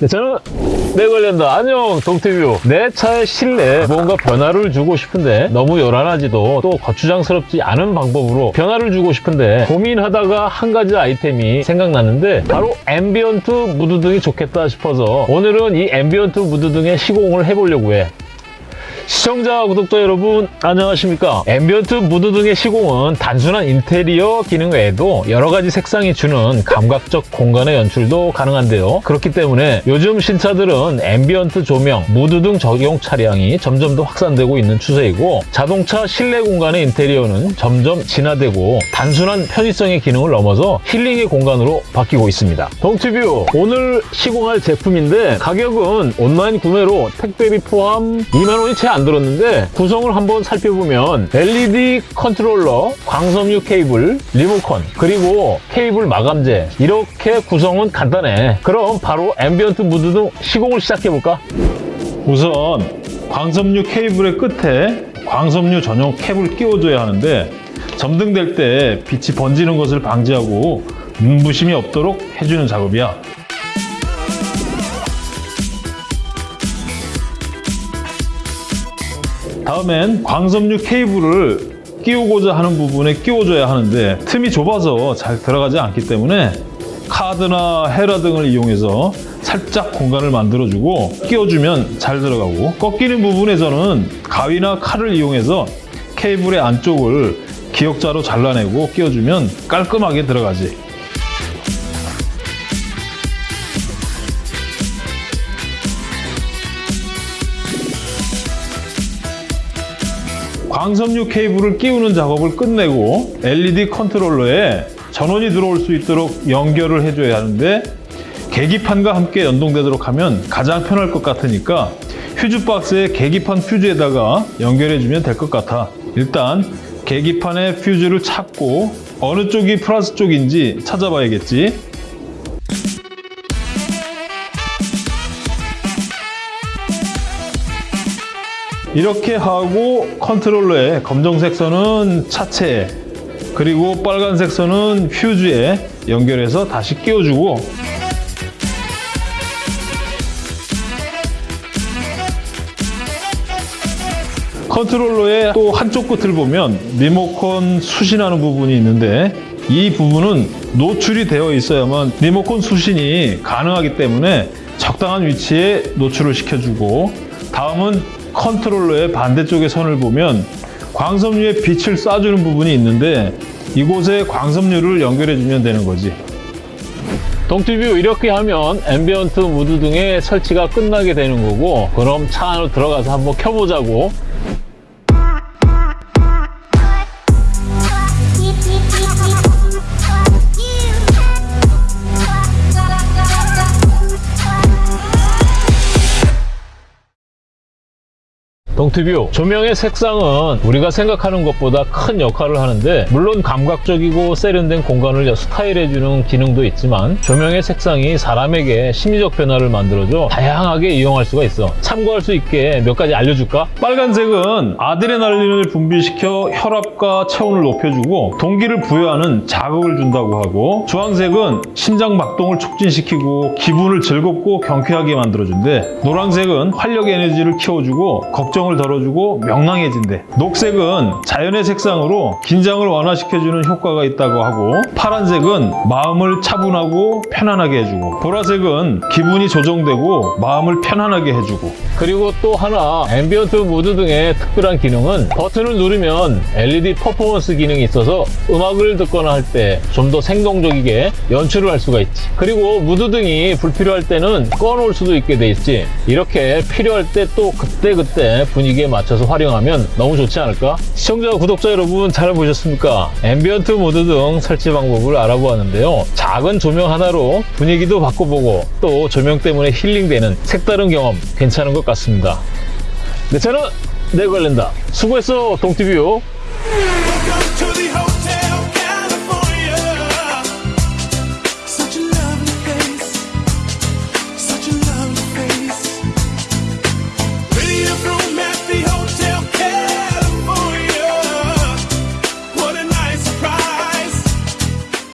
네, 저는 내 관련다. 안녕, 동티뷰. 내 차의 실내에 뭔가 변화를 주고 싶은데 너무 요란하지도 또 거추장스럽지 않은 방법으로 변화를 주고 싶은데 고민하다가 한 가지 아이템이 생각났는데 바로 ambient 무드등이 좋겠다 싶어서 오늘은 이 ambient 무드등의 시공을 해보려고 해. 시청자, 구독자 여러분 안녕하십니까? ambient 무드 등의 시공은 단순한 인테리어 기능 외에도 여러 가지 색상이 주는 감각적 공간의 연출도 가능한데요. 그렇기 때문에 요즘 신차들은 ambient 조명, 무드 등 적용 차량이 점점 더 확산되고 있는 추세이고 자동차 실내 공간의 인테리어는 점점 진화되고 단순한 편의성의 기능을 넘어서 힐링의 공간으로 바뀌고 있습니다. 동티뷰 오늘 시공할 제품인데 가격은 온라인 구매로 택배비 포함 2만 원이 채안 들었는데 구성을 한번 살펴보면 LED 컨트롤러, 광섬유 케이블, 리모컨, 그리고 케이블 마감재 이렇게 구성은 간단해. 그럼 바로 ambient 무드 등 시공을 시작해볼까? 우선 광섬유 케이블의 끝에 광섬유 전용 캡을 끼워줘야 하는데 점등될 때 빛이 번지는 것을 방지하고 눈부심이 없도록 해주는 작업이야. 다음엔 광섬유 케이블을 끼우고자 하는 부분에 끼워줘야 하는데 틈이 좁아서 잘 들어가지 않기 때문에 카드나 헤라 등을 이용해서 살짝 공간을 만들어주고 끼워주면 잘 들어가고 꺾이는 부분에서는 가위나 칼을 이용해서 케이블의 안쪽을 기역자로 잘라내고 끼워주면 깔끔하게 들어가지. 광섬유 케이블을 끼우는 작업을 끝내고 LED 컨트롤러에 전원이 들어올 수 있도록 연결을 해줘야 하는데 계기판과 함께 연동되도록 하면 가장 편할 것 같으니까 퓨즈 박스에 계기판 퓨즈에다가 연결해주면 될 것 같아. 일단 계기판의 퓨즈를 찾고 어느 쪽이 플러스 쪽인지 찾아봐야겠지. 이렇게 하고 컨트롤러의 검정색 선은 차체에 그리고 빨간색 선은 퓨즈에 연결해서 다시 끼워주고. 컨트롤러의 또 한쪽 끝을 보면 리모컨 수신하는 부분이 있는데 이 부분은 노출이 되어 있어야만 리모컨 수신이 가능하기 때문에 적당한 위치에 노출을 시켜주고 다음은 컨트롤러의 반대쪽의 선을 보면 광섬유에 빛을 쏴주는 부분이 있는데 이곳에 광섬유를 연결해주면 되는 거지. 동티뷰 이렇게 하면 ambient 무드 등의 설치가 끝나게 되는 거고 그럼 차 안으로 들어가서 한번 켜보자고 동티뷰 조명의 색상은 우리가 생각하는 것보다 큰 역할을 하는데 물론 감각적이고 세련된 공간을 스타일해주는 기능도 있지만 조명의 색상이 사람에게 심리적 변화를 만들어줘 다양하게 이용할 수가 있어 참고할 수 있게 몇 가지 알려줄까? 빨간색은 아드레날린을 분비시켜 혈압과 체온을 높여주고 동기를 부여하는 자극을 준다고 하고 주황색은 심장 박동을 촉진시키고 기분을 즐겁고 경쾌하게 만들어준대 노란색은 활력 에너지를 키워주고 걱정 을 덜어주고 명랑해진대. 녹색은 자연의 색상으로 긴장을 완화시켜주는 효과가 있다고 하고 파란색은 마음을 차분하고 편안하게 해주고 보라색은 기분이 조정되고 마음을 편안하게 해주고. 그리고 또 하나 ambient 무드등의 특별한 기능은 버튼을 누르면 LED 퍼포먼스 기능이 있어서 음악을 듣거나 할 때 좀 더 생동적이게 연출을 할 수가 있지. 그리고 무드등이 불필요할 때는 꺼놓을 수도 있게 돼 있지. 이렇게 필요할 때 또 그때그때 분위기에 맞춰서 활용하면 너무 좋지 않을까? 시청자 구독자 여러분 잘 보셨습니까? ambient 무드등 설치 방법을 알아보았는데요 작은 조명 하나로 분위기도 바꿔보고 또 조명 때문에 힐링되는 색다른 경험 괜찮은 것 같습니다. 내 차는 내 관련다. 수고했어, 동티뷰.